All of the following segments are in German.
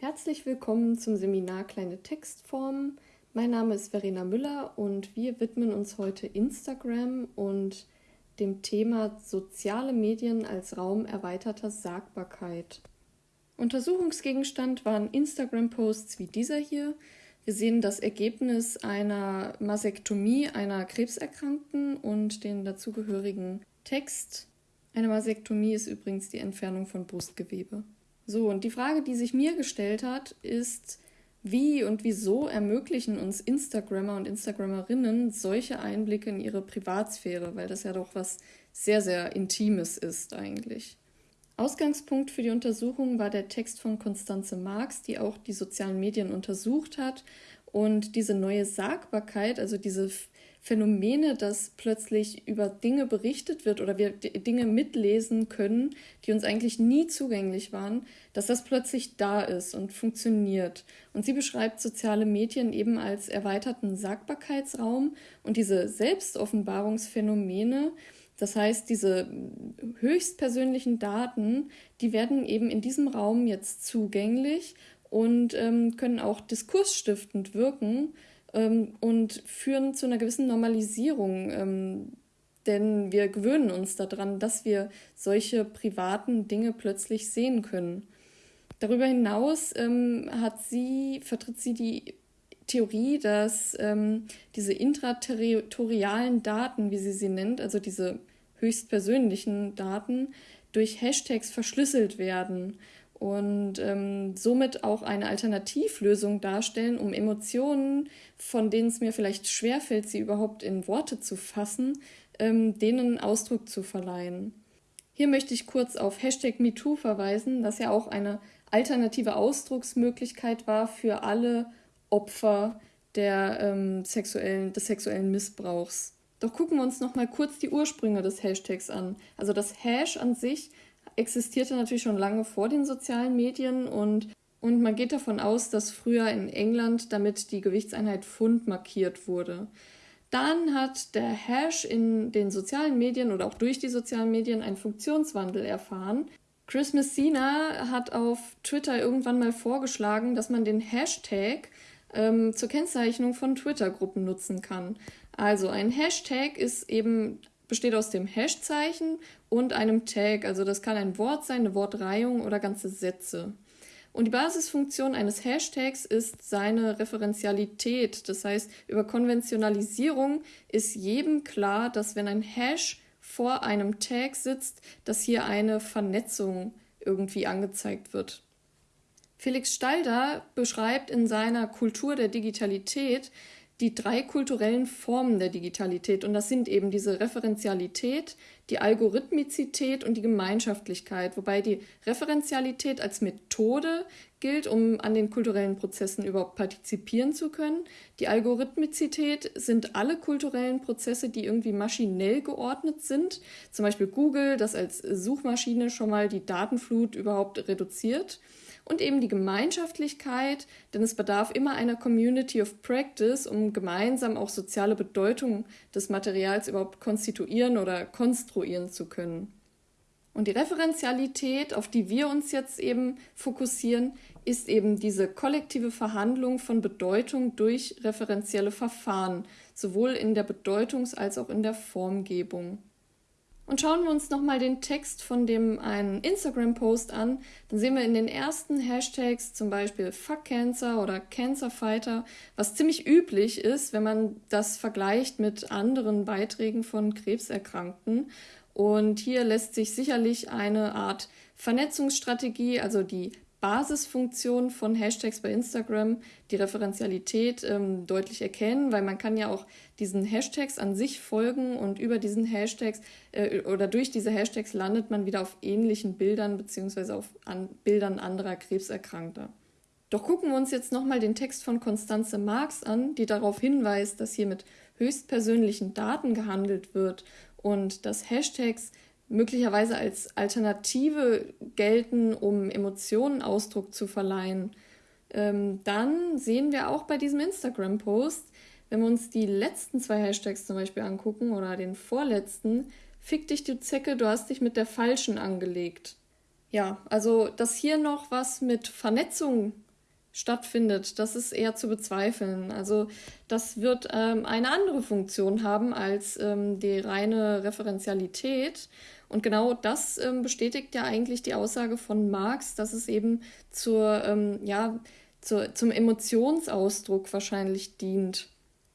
Herzlich willkommen zum Seminar Kleine Textformen. Mein Name ist Verena Müller und wir widmen uns heute Instagram und dem Thema soziale Medien als Raum erweiterter Sagbarkeit. Untersuchungsgegenstand waren Instagram-Posts wie dieser hier. Wir sehen das Ergebnis einer Masektomie einer Krebserkrankten und den dazugehörigen Text. Eine Masektomie ist übrigens die Entfernung von Brustgewebe. So, und die Frage, die sich mir gestellt hat, ist, wie und wieso ermöglichen uns Instagrammer und Instagrammerinnen solche Einblicke in ihre Privatsphäre, weil das ja doch was sehr, sehr Intimes ist eigentlich. Ausgangspunkt für die Untersuchung war der Text von Constanze Marx, die auch die sozialen Medien untersucht hat und diese neue Sagbarkeit, also diese Phänomene, dass plötzlich über Dinge berichtet wird oder wir Dinge mitlesen können, die uns eigentlich nie zugänglich waren, dass das plötzlich da ist und funktioniert. Und sie beschreibt soziale Medien eben als erweiterten Sagbarkeitsraum und diese Selbstoffenbarungsphänomene, das heißt, diese höchstpersönlichen Daten, die werden eben in diesem Raum jetzt zugänglich und ähm, können auch diskursstiftend wirken ähm, und führen zu einer gewissen Normalisierung. Ähm, denn wir gewöhnen uns daran, dass wir solche privaten Dinge plötzlich sehen können. Darüber hinaus ähm, hat sie, vertritt sie die Theorie, dass ähm, diese intraterritorialen Daten, wie sie sie nennt, also diese höchstpersönlichen Daten, durch Hashtags verschlüsselt werden und ähm, somit auch eine Alternativlösung darstellen, um Emotionen, von denen es mir vielleicht schwerfällt, sie überhaupt in Worte zu fassen, ähm, denen Ausdruck zu verleihen. Hier möchte ich kurz auf Hashtag MeToo verweisen, das ja auch eine alternative Ausdrucksmöglichkeit war für alle Opfer der, ähm, sexuellen, des sexuellen Missbrauchs. Doch gucken wir uns noch mal kurz die Ursprünge des Hashtags an. Also das Hash an sich existierte natürlich schon lange vor den sozialen Medien und, und man geht davon aus, dass früher in England damit die Gewichtseinheit Pfund markiert wurde. Dann hat der Hash in den sozialen Medien oder auch durch die sozialen Medien einen Funktionswandel erfahren. Chris Messina hat auf Twitter irgendwann mal vorgeschlagen, dass man den Hashtag ähm, zur Kennzeichnung von Twitter-Gruppen nutzen kann. Also ein Hashtag ist eben besteht aus dem Hashzeichen und einem Tag. Also das kann ein Wort sein, eine Wortreihung oder ganze Sätze. Und die Basisfunktion eines Hashtags ist seine Referenzialität. Das heißt, über Konventionalisierung ist jedem klar, dass wenn ein Hash vor einem Tag sitzt, dass hier eine Vernetzung irgendwie angezeigt wird. Felix Stalder beschreibt in seiner Kultur der Digitalität, die drei kulturellen Formen der Digitalität. Und das sind eben diese Referenzialität, die Algorithmizität und die Gemeinschaftlichkeit, wobei die Referenzialität als Methode gilt, um an den kulturellen Prozessen überhaupt partizipieren zu können. Die Algorithmizität sind alle kulturellen Prozesse, die irgendwie maschinell geordnet sind. Zum Beispiel Google, das als Suchmaschine schon mal die Datenflut überhaupt reduziert und eben die Gemeinschaftlichkeit, denn es bedarf immer einer Community of Practice, um gemeinsam auch soziale Bedeutung des Materials überhaupt konstituieren oder konstruieren zu können. Und die Referenzialität, auf die wir uns jetzt eben fokussieren, ist eben diese kollektive Verhandlung von Bedeutung durch referenzielle Verfahren, sowohl in der Bedeutungs- als auch in der Formgebung. Und schauen wir uns nochmal den Text von dem einen Instagram-Post an, dann sehen wir in den ersten Hashtags zum Beispiel Fuck Cancer oder Cancer Fighter, was ziemlich üblich ist, wenn man das vergleicht mit anderen Beiträgen von Krebserkrankten. Und hier lässt sich sicherlich eine Art Vernetzungsstrategie, also die Basisfunktion von Hashtags bei Instagram, die Referenzialität ähm, deutlich erkennen, weil man kann ja auch diesen Hashtags an sich folgen und über diesen Hashtags äh, oder durch diese Hashtags landet man wieder auf ähnlichen Bildern beziehungsweise auf an Bildern anderer Krebserkrankter. Doch gucken wir uns jetzt nochmal den Text von Constanze Marx an, die darauf hinweist, dass hier mit höchstpersönlichen Daten gehandelt wird und dass Hashtags möglicherweise als Alternative gelten, um Emotionen Ausdruck zu verleihen, ähm, dann sehen wir auch bei diesem Instagram-Post, wenn wir uns die letzten zwei Hashtags zum Beispiel angucken oder den vorletzten, fick dich du Zecke, du hast dich mit der falschen angelegt. Ja, also dass hier noch was mit Vernetzung stattfindet, das ist eher zu bezweifeln. Also das wird ähm, eine andere Funktion haben als ähm, die reine Referenzialität. Und genau das ähm, bestätigt ja eigentlich die Aussage von Marx, dass es eben zur, ähm, ja, zur, zum Emotionsausdruck wahrscheinlich dient.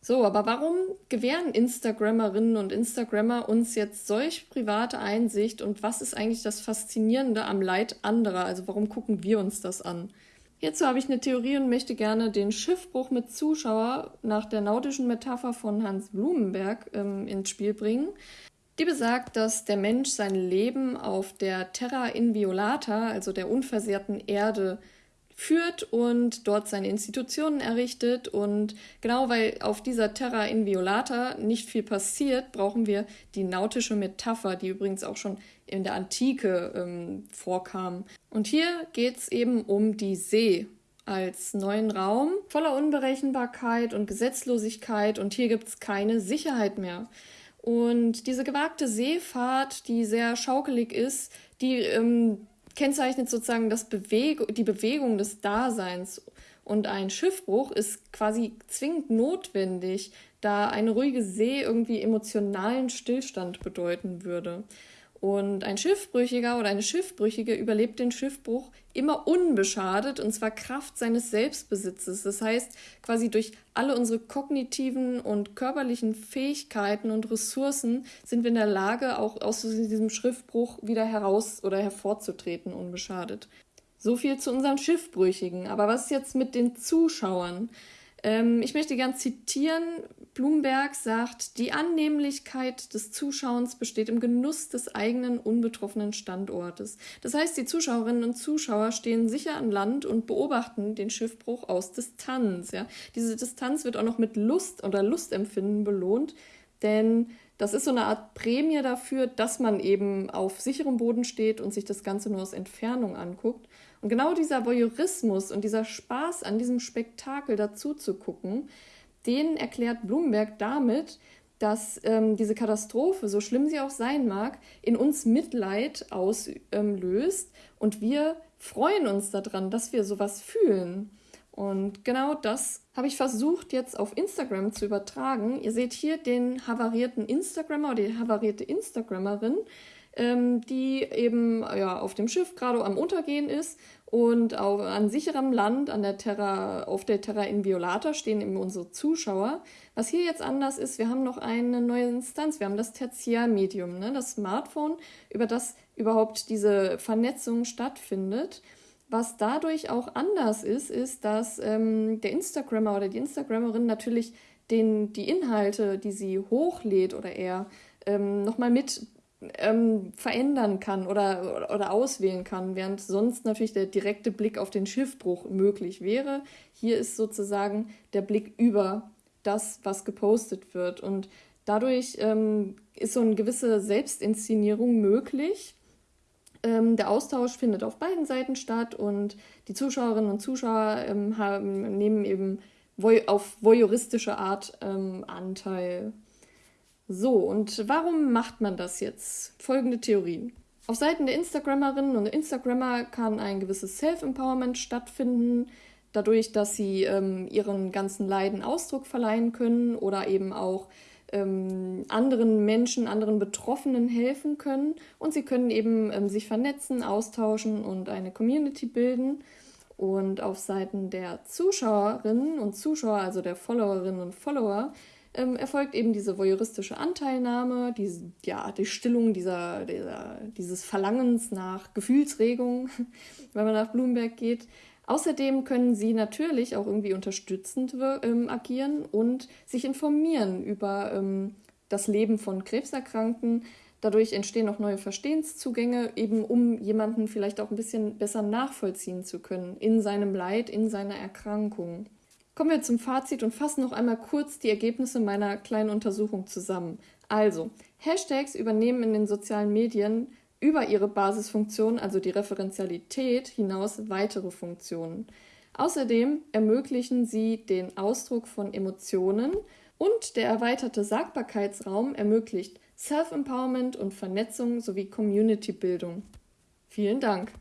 So, aber warum gewähren Instagrammerinnen und Instagrammer uns jetzt solch private Einsicht und was ist eigentlich das Faszinierende am Leid anderer? Also warum gucken wir uns das an? Hierzu habe ich eine Theorie und möchte gerne den Schiffbruch mit Zuschauer nach der nautischen Metapher von Hans Blumenberg ähm, ins Spiel bringen. Die besagt, dass der Mensch sein Leben auf der Terra Inviolata, also der unversehrten Erde, führt und dort seine Institutionen errichtet. Und genau weil auf dieser Terra Inviolata nicht viel passiert, brauchen wir die nautische Metapher, die übrigens auch schon in der Antike ähm, vorkam. Und hier geht es eben um die See als neuen Raum voller Unberechenbarkeit und Gesetzlosigkeit und hier gibt es keine Sicherheit mehr. Und diese gewagte Seefahrt, die sehr schaukelig ist, die ähm, kennzeichnet sozusagen das Beweg die Bewegung des Daseins. Und ein Schiffbruch ist quasi zwingend notwendig, da eine ruhige See irgendwie emotionalen Stillstand bedeuten würde. Und ein Schiffbrüchiger oder eine Schiffbrüchige überlebt den Schiffbruch immer unbeschadet und zwar Kraft seines Selbstbesitzes. Das heißt, quasi durch alle unsere kognitiven und körperlichen Fähigkeiten und Ressourcen sind wir in der Lage, auch aus diesem Schiffbruch wieder heraus oder hervorzutreten unbeschadet. So viel zu unseren Schiffbrüchigen. Aber was ist jetzt mit den Zuschauern? Ähm, ich möchte gern zitieren. Blumberg sagt, die Annehmlichkeit des Zuschauens besteht im Genuss des eigenen unbetroffenen Standortes. Das heißt, die Zuschauerinnen und Zuschauer stehen sicher an Land und beobachten den Schiffbruch aus Distanz. Ja? Diese Distanz wird auch noch mit Lust oder Lustempfinden belohnt, denn das ist so eine Art Prämie dafür, dass man eben auf sicherem Boden steht und sich das Ganze nur aus Entfernung anguckt. Und genau dieser Voyeurismus und dieser Spaß an diesem Spektakel dazu zu gucken, den erklärt Blumenberg damit, dass ähm, diese Katastrophe, so schlimm sie auch sein mag, in uns Mitleid auslöst ähm, und wir freuen uns daran, dass wir sowas fühlen. Und genau das habe ich versucht jetzt auf Instagram zu übertragen. Ihr seht hier den havarierten Instagrammer oder die havarierte Instagrammerin, ähm, die eben ja, auf dem Schiff gerade am Untergehen ist und auf, an sicherem Land an der Terra, auf der Terra Inviolata stehen eben unsere Zuschauer. Was hier jetzt anders ist, wir haben noch eine neue Instanz. Wir haben das Tertiärmedium, ne? das Smartphone, über das überhaupt diese Vernetzung stattfindet. Was dadurch auch anders ist, ist, dass ähm, der Instagrammer oder die Instagrammerin natürlich den, die Inhalte, die sie hochlädt oder er, ähm, nochmal mit ähm, verändern kann oder, oder auswählen kann, während sonst natürlich der direkte Blick auf den Schiffbruch möglich wäre. Hier ist sozusagen der Blick über das, was gepostet wird. Und dadurch ähm, ist so eine gewisse Selbstinszenierung möglich. Ähm, der Austausch findet auf beiden Seiten statt und die Zuschauerinnen und Zuschauer ähm, haben, nehmen eben auf voyeuristische Art ähm, Anteil. So, und warum macht man das jetzt? Folgende Theorien. Auf Seiten der Instagrammerinnen und Instagrammer kann ein gewisses Self-Empowerment stattfinden, dadurch, dass sie ähm, ihren ganzen Leiden Ausdruck verleihen können oder eben auch ähm, anderen Menschen, anderen Betroffenen helfen können. Und sie können eben ähm, sich vernetzen, austauschen und eine Community bilden. Und auf Seiten der Zuschauerinnen und Zuschauer, also der Followerinnen und Follower, ähm, erfolgt eben diese voyeuristische Anteilnahme, die, ja, die Stillung dieser, dieser, dieses Verlangens nach Gefühlsregung, wenn man nach Bloomberg geht. Außerdem können sie natürlich auch irgendwie unterstützend ähm, agieren und sich informieren über ähm, das Leben von Krebserkrankten. Dadurch entstehen auch neue Verstehenszugänge, eben um jemanden vielleicht auch ein bisschen besser nachvollziehen zu können in seinem Leid, in seiner Erkrankung. Kommen wir zum Fazit und fassen noch einmal kurz die Ergebnisse meiner kleinen Untersuchung zusammen. Also, Hashtags übernehmen in den sozialen Medien über ihre Basisfunktion, also die Referenzialität, hinaus weitere Funktionen. Außerdem ermöglichen sie den Ausdruck von Emotionen und der erweiterte Sagbarkeitsraum ermöglicht Self-Empowerment und Vernetzung sowie Community-Bildung. Vielen Dank!